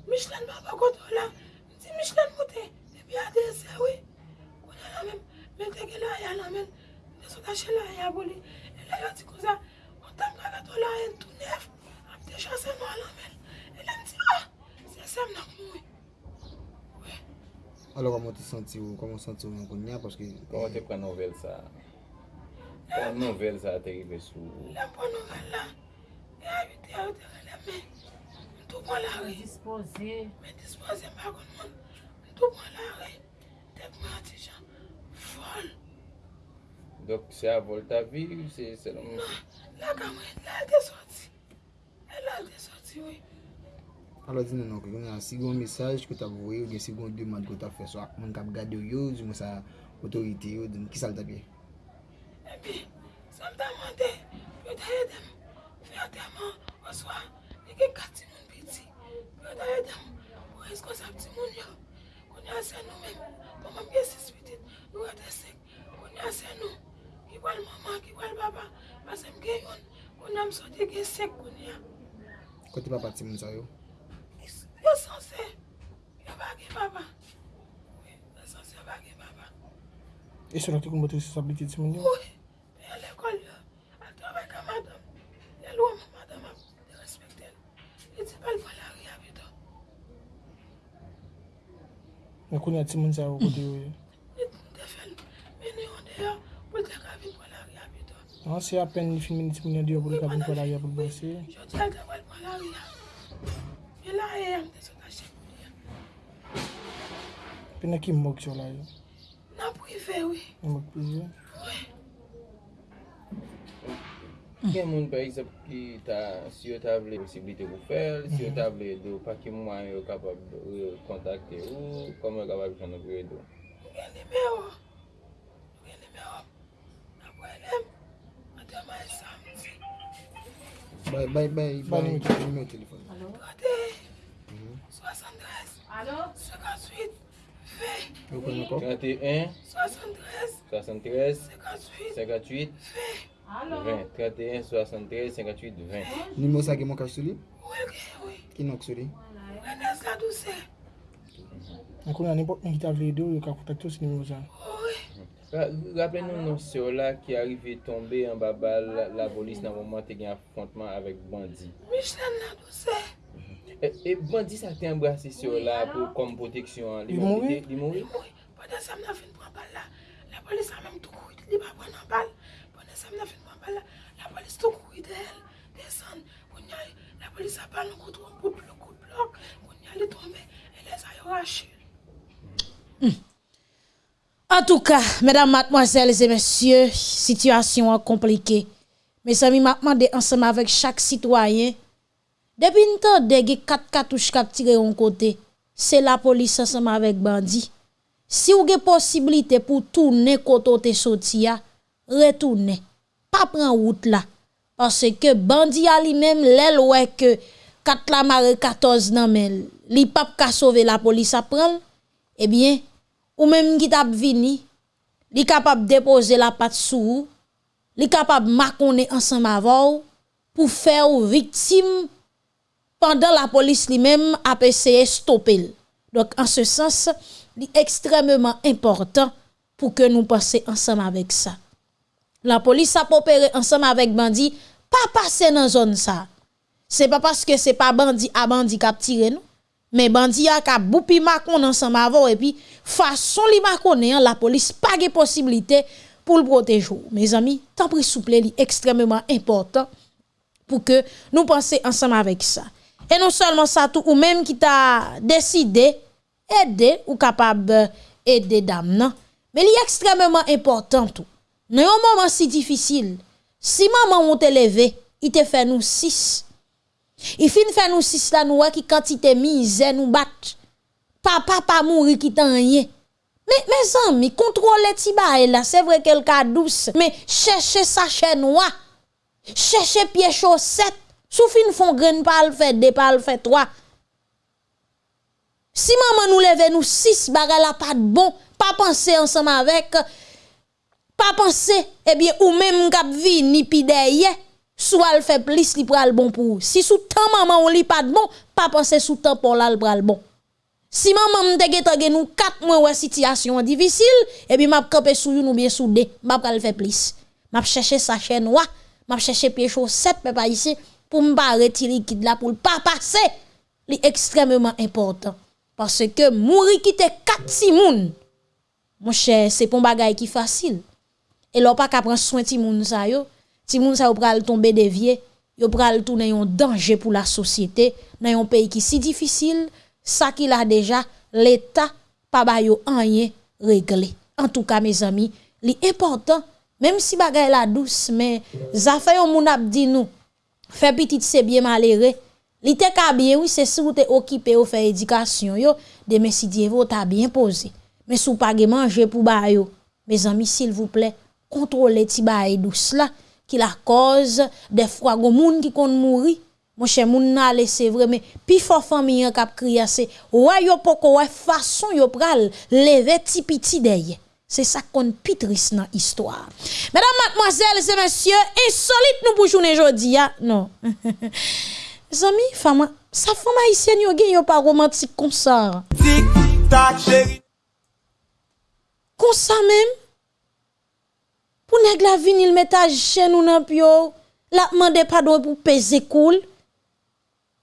S11: Michlan baba koto la, li ti Michlan mwote, li bi ade se we, konen la men, men teke la ya la men, de sou tache la ya boli, elè yo ti kouza, kontan mga gato la en tou nef, apte chase mwa la men, elè mti a, se sem nan mwen.
S13: Ouye. Alo koman ti santi ou, koman santi ou yon
S14: konya, paske... Koman te pren nouvel sa? Pon nouvel sa te rive sou.
S11: La pon nouvel la. E a yote a yote gale men. Mtou pon la re. Mwen dispose. Mwen dispose bagon moun. Mtou pon la re. Tek mwen ati jan. Vol.
S14: Dok se a vol ta vi ou se selon moun? Non.
S11: La kamwen. La de soti. La de soti
S13: wey. Alo di nan anko, yon an sigon mesaj ki ta voye ou gen sigon deman ki ta fe so ak moun kap gade yo yo, di mwen sa otorite yo, di mwen ki sal
S11: tapye. Ebi, sa mta mwande, yo ta yedem, fè an teman, oswa, neke kati moun piti. Yo ta yedem, ou esko sa pti moun yo. Kouni ase nou men, koman mge sis piti, yo ate sek. Kouni ase nou, kiwal mama, kiwal baba, ase mge yon, kouni amsote ge sek kouni ya.
S13: Kote baba ti moun sa yo?
S11: Yo sanse, yo bagi baba. Yo sanse, yo bagi baba.
S12: E sou la te kon bote responsabilite ti moun yo?
S11: Ouye. Al wala ou ya bi
S12: do. Mwen konen ti moun sa ou kote yo
S11: yo? Defen, mwen yon de yo, pou te kavin wala ou ya bi do.
S12: An se apen li fin mwen ti moun yon de yo pou te kavin wala ou ya pou basi?
S11: Yo te al te wala wala ou ya. Mwen la e yon de sou kache moun ya.
S12: Pe ne ki mok yo la yo?
S11: Na pou i
S12: fe we. Mok pou
S11: i yo?
S14: Gen moun par exemple ki ta, si yo ta vle posibilite pou fel, si yo ta vle do, pa ki mwa yo kapab kontakte ou, kom yo kapab chan nou vwe do.
S11: Gen nime yo, gen nime yo, nan pou elem, an te man sam.
S13: Bay, bay, bay, bay, nime yo telefon.
S11: Alo? 73, 58, 20,
S14: 31,
S11: 73, 58,
S14: 20. 20, 31, 73, 58, 20.
S13: Nimo sa gen moun kaj sou li? Ouye,
S11: ouye. Ki
S13: nouk sou li? Ouye,
S11: nes la
S12: douse. Ankou nan nipot moun ki ta vle do, yo ka kontak tou si nimo sa. Ouye.
S14: Rappele nou nou se o la ki arive tombe an baba la polis nan mouman te gen afontman avek bandi.
S11: Michel la douse.
S14: E bandi sa te embrase se o la pou kom proteksyon.
S12: Li moui?
S14: Li moui? Li moui.
S11: Pwede sa mna fin pran bal la, la polis sa mèm tou kou, li ba pran an bal.
S1: En tout cas, mesdames, mademoiselles et messieurs, situation compliquée. Mes amis, m'a demandé ensemble avec chaque citoyen. Depuis une temps, des quatre cartouches qui tiré en côté, c'est la police ensemble avec bandit. Si vous avez possibilité pour tourner côté sorti, retournez. Pas prendre route là. Parce que bandit a lui-même, l'aile ouais que 4 la marée 14 nan men, li pap ka sauver la police prendre, eh bien, ou même qui tap vini, li capable déposer la patte sous, li capable maconner ensemble avant pour faire victime pendant la police lui-même a essayé stopper. Donc en ce sens, li extrêmement important pour que nous passions ensemble avec ça. La police a opéré ensemble avec bandit, pas passer dans zone ça. C'est pas parce que c'est pas bandit à bandit qui a tiré nous, mais bandit a ka boupi makon ensemble avant et puis façon li makonne la police pas de possibilité pour le protéger. Mes amis, tant pris souple li extrêmement important pour que nous pensions ensemble avec ça. Et non seulement ça tout ou même qui t'a décidé aider ou capable aider dame non, mais li extrêmement important tout. Dans un moment si difficile, si maman on te levé, il te fait nous six. Il fin fait nous six là nous qui quantité misère nous bat. Papa pas mourir qui t'en rien. Mais mes amis, contrôlez ti là, c'est vrai qu'elle cas douce, mais cherchez sachet noir. Cherchez pied chaussette. Sou fin font grain pas fait deux pas fait trois. Si maman nous leve nous six bagay la pas de bon, pas penser ensemble avec pas penser eh bien ou même k'ap vini pi derrière soit elle fait plus li pral bon pour ou. si sous temps maman on li pas de bon pas penser sous temps pour là le pral bon Si maman m'te gete gen nou 4 mois ouais situation difficile, et puis m'a campé sou ou bien soudé, m'a pral faire plus. M'a chercher sa chaîne noire, m'a chercher pied chaussette papa ici pour m'pa retirer liquide là pour pas passer. Li extrêmement important parce que mourir quitter 4 simoun. Mon cher, c'est pas bagay qui facile. Et l'on pas qu'à prendre soin ti moun sa yo, ti moun sa yo pral tomber dévié, yo pral tourner un danger pour la société dans un pays qui si difficile ça qu'il a déjà, l'État pas ba yo rien réglé. En tout cas, mes amis, l'important, même si bagay la douce, mais ça fait un moun ap di nous, fait petit c'est bien malheureux. Li te ka bien, oui, c'est si vous te occupé ou fait éducation, yo, de si Dieu t'a bien posé. Mais sou pas manger pour ba yo, mes amis, s'il vous plaît, kontrole ti baye dous la, ki la koz defwa go moun ki kon mouri, mwen che moun nan lese vre, men pi fò fami yon kap kriya se, wè yo poko wè fason yo pral, leve ti piti deye. Se sa kon pitris nan histwa. Mèdam, matmoazèl, se mèsyè, insolit nou pou jounen jodi ya. Non. Zami, fama, sa fama isyen yo gen yo pa romantik konsa. Konsa mèm, pour nèg la vinil metage chez nous nan pio la demande pardon pour peser cool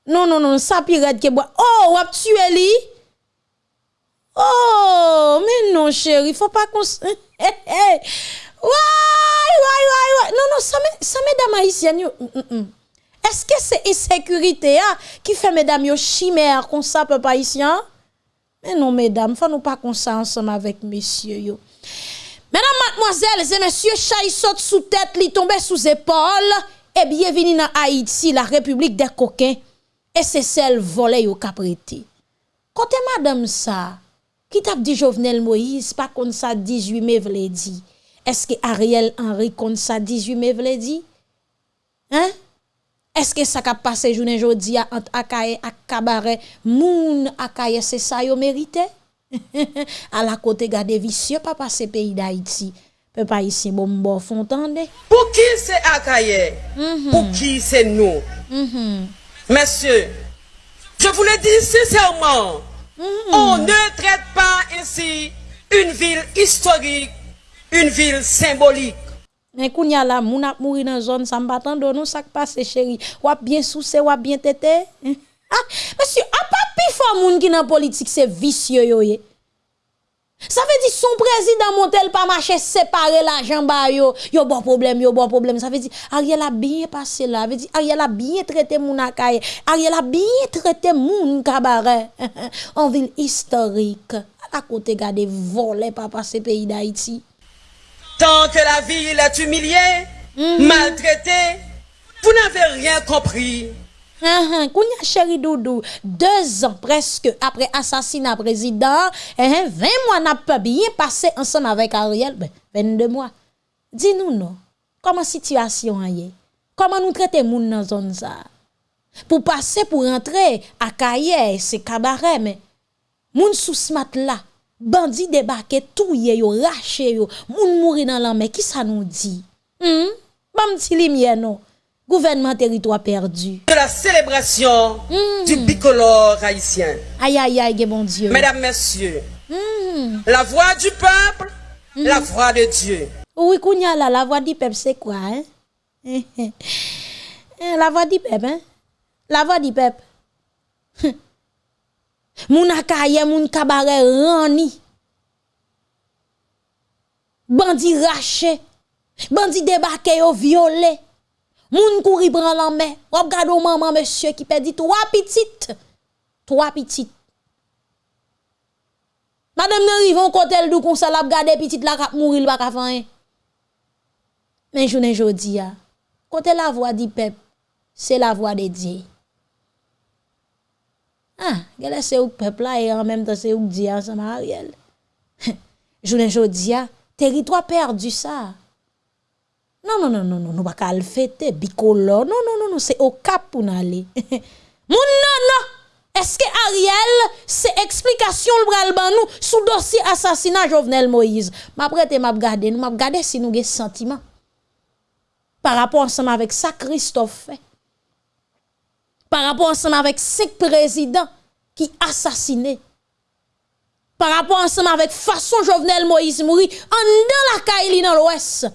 S1: non, non, non, ça pirate que bois. Oh, wap tué? Oh, mais non, chérie, faut pas qu'on. Ouais, ouais, ouais. Non, non, ça, ça mesdames haïtiennes. Mm, mm, mm. Est-ce que c'est insécurité hein, qui fait mesdames yo chimère comme ça, peuple haïtien? Mais non, mesdames, faut nous pas comme ça ensemble avec messieurs. Mesdames, mademoiselles et messieurs, chay saute sous tête, li tombe sous épaule. Et bienvenue dans Haïti, la République des coquins et c'est celle volée au caprété. Côté madame ça, qui t'a dit Jovenel Moïse, pas comme ça 18 mai vle dit? Est-ce que Ariel Henry comme ça 18 mai vle dit? Hein? Est-ce que ça a passé journée jodi entre Akaye et Kabaret, moun Akaye c'est ça yo mérité? à la côté garder vicieux pas passer pays d'Haïti peut pas ici bon bon fontande
S15: pour qui c'est Akaye mm -hmm. pour qui c'est nous mm -hmm. messieurs je vous le dis sincèrement mm -hmm. on ne traite pas ainsi une ville historique une ville symbolique
S1: mais qu'on y a là, moun ap mouri dans zone, ça m'battando, nous, ça passe, chérie. ou bien sousé, ou bien tété. Monsieur, a pas pi fort moun qui dans politique, c'est vicieux Ça veut dire son président Montel pas marché séparer l'argent ba yo, yo bon problème, yo bon problème. Ça veut dire Ariel a bien passé là, ça veut dire Ariel a bien traité moun akaye, Ariel a bien traité moun cabaret en ville historique. À côté gade volé pas passer pays d'Haïti.
S15: Tant que la ville est humiliée, mhm. maltraitée, vous n'avez rien compris.
S1: Kounya chéri Doudou, deux ans presque après assassinat président, uh 20 mois n'a pas bien passé ensemble avec Ariel, ben, 22 mois. Dis-nous non, comment situation est? Comment nous traiter moun dans zone? Pour passer pour rentrer à Kaye, c'est cabaret, mais moun sous smat là, bandit débarqué, tout yo, raché yo, moun mouri dans la qui ça nous dit? Hmm? Bam ti lumière non. Gouvernement territoire perdu.
S15: De la célébration du bicolore haïtien.
S1: Aïe aïe aïe, bon Dieu.
S15: Mesdames, Messieurs, mm. la voix du peuple, mm. la voix de Dieu.
S1: Oui, Kounya, la voix du peuple, c'est quoi? Hein? la voix du peuple, hein? La voix du peuple. moun akaye, moun kabare rani. Bandi raché. Bandi débarqué au violet. Moun kouri prend la main. Ou gade maman monsieur qui perdit trois petites. Trois petites. Madame ne rivon côté dou kon sa la gade petite la kap mourir pas ka fin. Mais journée jodi a. Côté la voix du peuple, c'est la voix de Dieu. Ah, gele c'est ou peuple là et en même temps c'est ou Dieu ensemble Ariel. journée jodi a, territoire perdu ça. Non, non, non, non, non, nous pas le fêter. Non, non, non, non, c'est au cap pour aller. Mon non, non. Est-ce que Ariel, c'est explication le ban nous sous dossier assassinat Jovenel Moïse? M'a prêté m'a regarder, nous m'a regarder si nous avons sentiment. Par rapport ensemble avec ça Christophe. Par rapport ensemble avec cinq présidents qui assassiné. par rapport ensemble avec façon Jovenel Moïse mouri en dans la Kaili dans l'ouest.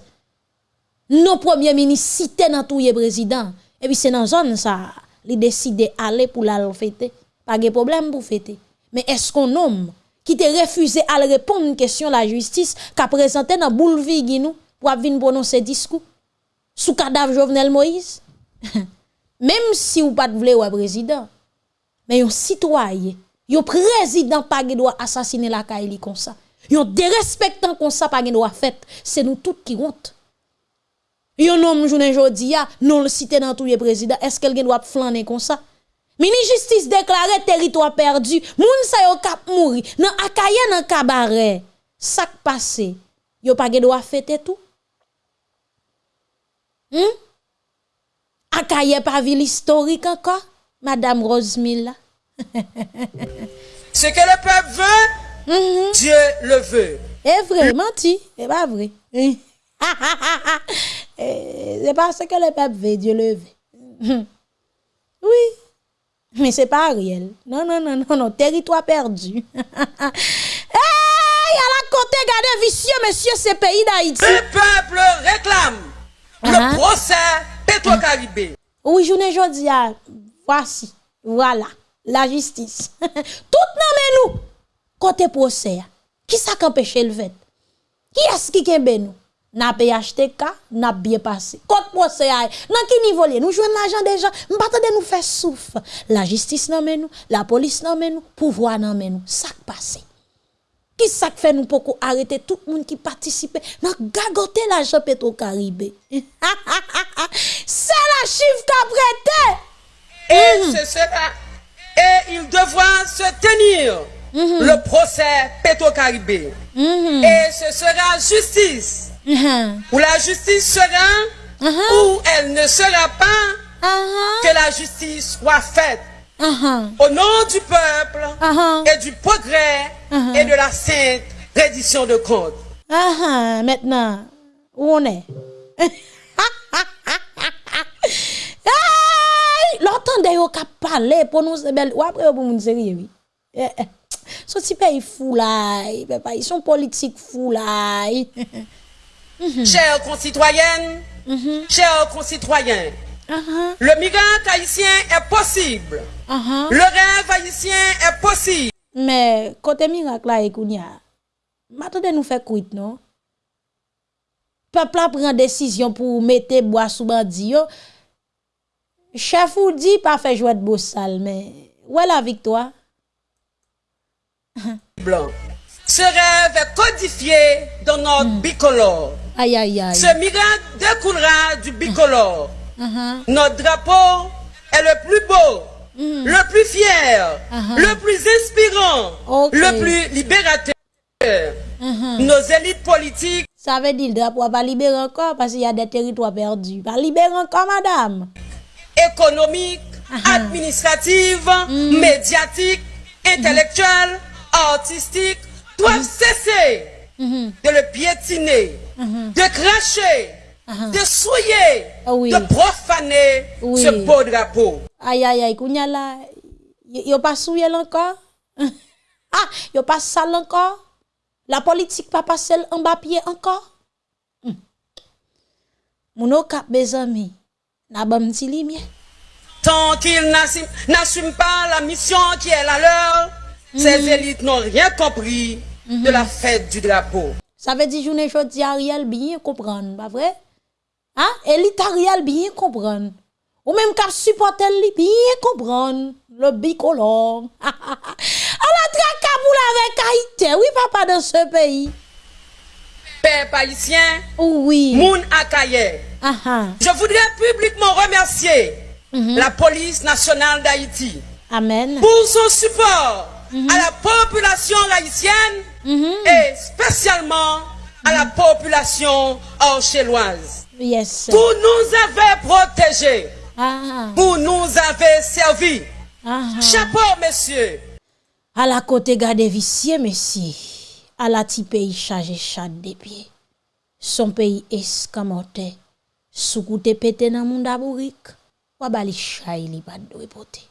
S1: Non premier ministre cité dans tout président. Et puis c'est dans zone ça, il décide aller pour la fêter. Pas de problème pour fêter. Mais est-ce qu'on homme qui te refusé à répondre une question la justice qu'a présenté dans Bouleville nous pour venir prononcer discours? Sous cadavre Jovenel Moïse? Même si ou pas de vle ou président, mais un citoyen, un président pas assassiner la Kaili comme ça. Un dérespectant comme ça pas doit fait, c'est nous tous qui honte. Yon homme journée jodi a non le cité dans tout le président, est-ce qu'elle doit flâner comme ça? Mini justice déclaré territoire perdu, moun sa yo kap mouri, nan akaye nan cabaret. Sak passé, yo pas doit fêter tout? Hmm? Akaye pas ville historique encore, Madame Rosemilla.
S15: Ce que le peuple veut,
S1: Mhm.
S15: Dieu le veut.
S1: C'est vrai, menti, c'est pas vrai. Eh, c'est pas ce que le peuple veut, Dieu le veut. Oui, mais c'est pas réel. Non, non, non, non, non, territoire perdu. hey, à la côté, gardez vicieux, monsieur, ce pays d'Haïti.
S15: Le peuple réclame le procès Petro-Caribé.
S1: Oui, journée jodi voici, voilà, la justice. Tout nan men nous, côté procès. Qui ça qu'empêche le fait? Qui est-ce qui kembe nous? N'a PHTK, n'a bien passé. Côté procès, nan qui niveau li? Nous jouons l'argent déjà, nous faire souffle. La justice men nous, la police men nous, pouvoir nous. Ça passe. Qui ça fait nous pour arrêter tout le monde qui participe? Dans gagoter l'argent Petro-Caribé? C'est la chiffre qu'a prêté.
S15: Et
S1: Mhm.
S15: ce sera, et il devra se tenir
S1: Mhm.
S15: le procès Petro-Caribé. Et ce sera justice. Où la justice sera, ou elle ne sera pas, que la justice soit faite. Au nom du peuple et du progrès et de la sainte reddition de comptes.
S1: Ah, maintenant, où on est? L'entendez yo ka parler pour nous belle ou après pour moun sérieux oui. Eh, eh. Ce petit pays fou là, ils sont politiques fou là. -hmm.
S15: Chers concitoyennes, mm -hmm. chers concitoyens, uh -huh. le migrant haïtien est possible. Uh -huh. Le rêve haïtien est possible.
S1: Mais côté miracle là, Ekounia, m'attendez nous faire quitte, non? Peuple a pris une décision pour mettre bois sous bandit. Chef ou dit pas fait jouer de beau sale, mais où est la victoire?
S15: Blanc. Ce rêve est codifié dans notre mm. bicolore.
S1: Aïe aïe aïe.
S15: Ce miracle découlera du bicolore.
S1: Uh-huh.
S15: Notre drapeau est le plus beau, le plus fier,
S1: Uh-huh.
S15: le plus inspirant, le plus libérateur. Nos élites politiques
S1: Ça veut dire le drapeau va libérer encore parce qu'il y a des territoires perdus. Va libérer encore, madame.
S15: économiques, administratives, médiatiques, intellectuelles, artistiques doivent cesser de le piétiner, de cracher, de souiller, de profaner
S1: Oui.
S15: ce beau drapeau.
S1: Aïe aïe aïe, kounya là. Yo pas souillé encore? ah, yo pas sale encore? La politique pas passé en bas pied encore? Hmm. Mouno kap bezami. Na bam ti li mien.
S15: Tant qu'ils n'assument n'assument pas la mission qui est la leur, ces élites n'ont rien compris de la fête du drapeau.
S1: Ça veut dire journée jodi Ariel bien comprendre, pas vrai? Hein? Élite Ariel bien comprendre. Ou même kap supporter li bien comprendre le bicolore. à la trakaboula avec Haïti, oui papa dans ce pays.
S15: Peuple haïtien,
S1: oui.
S15: Moun Akaye. Je voudrais publiquement remercier la police nationale d'Haïti
S1: Amen.
S15: pour son support à la population haïtienne et spécialement à la population orchelloise.
S1: Yes.
S15: Pour nous avez protégés,
S1: Ah.
S15: pour nous avez servi.
S1: Ah.
S15: Chapeau, monsieur.
S1: À la côté garde vicieux, monsieur. À la ti pays chargé chat des pieds. Son pays escamoté. Sous pété nan moun dabourik. Wa bali chay li pas de.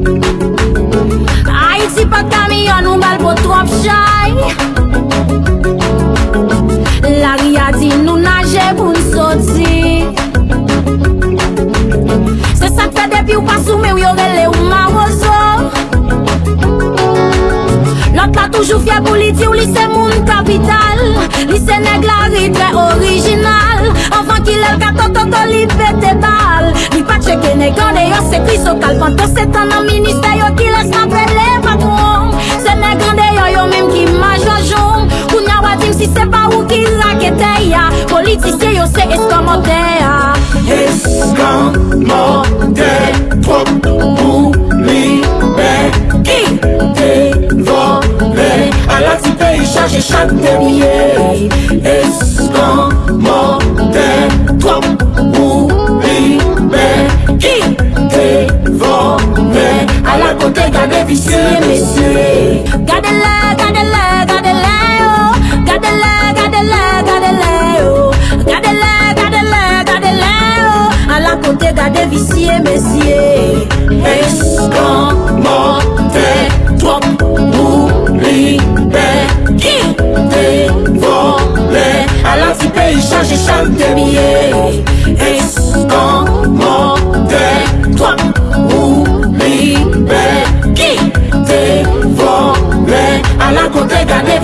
S16: pop chay La ria di nou nage pou nsoti. Se sak fe depi ou pasoume ou yorele ou maroso Lot la toujou fye pou li di ou li se moun kapital. Li se neg la ri tre orijinal Anvan ki lel kato to li pete bal. Li pa cheke negande yo se kriso kalpanto se tan nan minister yo ki les nan preleva yo menm ki maj la jom Kou na wadim si se pa ou ki lakete ya. Politisye yo se eskamode ya.
S17: Eskamode Trop pou libe Ki te vole A la
S16: ti peyi chaje chak te miye Eskamode Trop pou libe Ki te vole A la kote gade visye mesye Gade la
S17: Escamante trop oubli Ben qui dévore À la ti pays charge chante bien Escamante trop oubli Ben qui dévore À la côté gade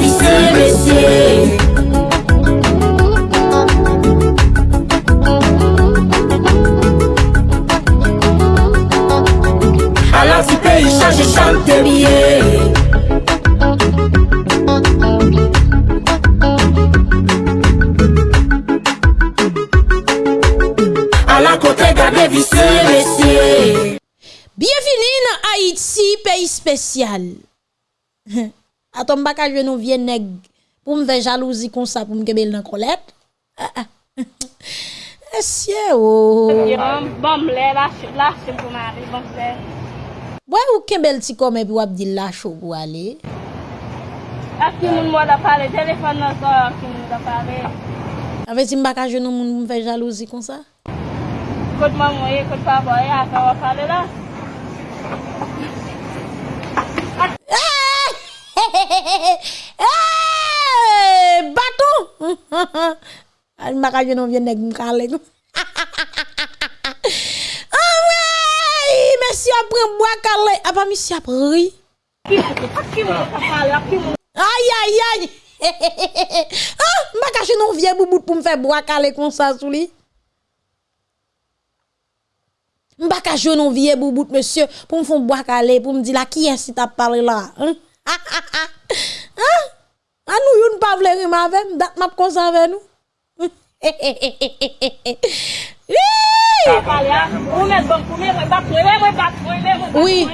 S1: Paton baka jwen nou vye neg pou mve jalouzi kon sa pou mkebel nan kolet. Ah, ah. Esye
S18: ou. Bom le, lache pou mari, bom se.
S1: Bwè ou kebel ti kome pi wap di lache ou pou ale?
S18: Ak ki moun mwa da pale, telefon nan so ak ki moun da pale.
S1: Ave ti mbaka jwen nou moun mve jalouzi kon sa?
S18: Kote maman ye, kote papa ye, ak an wap pale la. Ah!
S1: Hey, baton! Al maka jen nou vyen neg mkale. Amray! Mesi apren mwakale. Apa misi apren ri. Ay, ay, ay! ah, maka jen nou vyen boubout pou mfe mwakale kon sa sou li. Mbaka jen nou vyen boubout, monsye, pou mfon mwakale, pou mdi la ki ensi ta pale la. Hein? Ah, ah, ah. A nou yon pa vle rima avem, dat map konsa
S18: ave nou. Oui.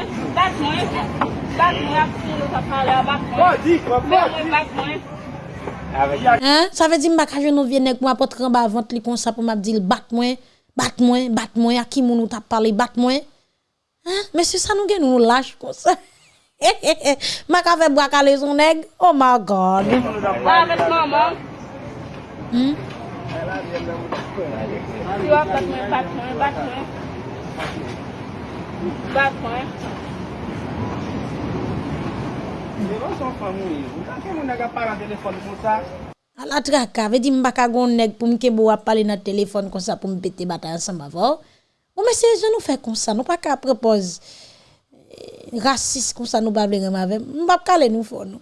S18: Sa ve bon, di bon, bon, mbak aje nou
S1: vye
S18: nek mwa potran ba vant li konsa pou map di l bat mwen, bat mwen,
S1: bat mwen, a ki moun ou tap pale bat mwen. Mè se sa nou gen nou laj konsa. Maka fe brakale son neg. Oh my God.
S18: La vet maman.
S1: Hmm?
S18: Si wap bat mwen, bat mwen, bat mwen. Bat mwen. Devan son famou yi. Mwen tanke mwen naga para telefon pou sa.
S1: A la traka, ve di mbaka goun neg pou mke bo wap pale nan telefon kon sa pou mpete bata ansan bavor. Ou mese, je nou fe kon sa, nou pa ka prepoz. rasis kon sa nou bable rem avem, mbap kale nou fon nou.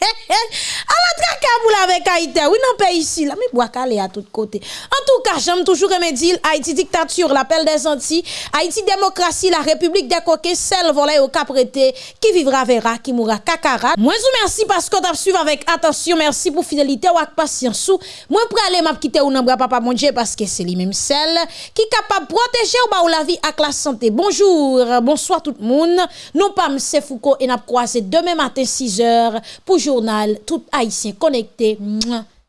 S1: A la traka boule avec Haïti, oui non pays ici là, mais bois calé à tous côtés. En tout cas, j'aime toujours aimer dire Haïti dictature, l'appel des Antilles, Haïti démocratie, la République des coquets, celle volée au caprété, qui vivra verra, qui mourra kakara. Moi vous merci parce que t'as suivi avec attention, merci pour fidélité ou avec patience. Moi pour aller m'a quitter ou nan bras papa mon Dieu parce que c'est lui même celle qui capable protéger ou ba ou la vie avec la santé. Bonjour, bonsoir tout le monde. Nous pas M. Foucault et n'a croisé demain matin 6h pour journal tout haïtien connecté.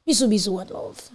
S1: Bisous bisous, one love.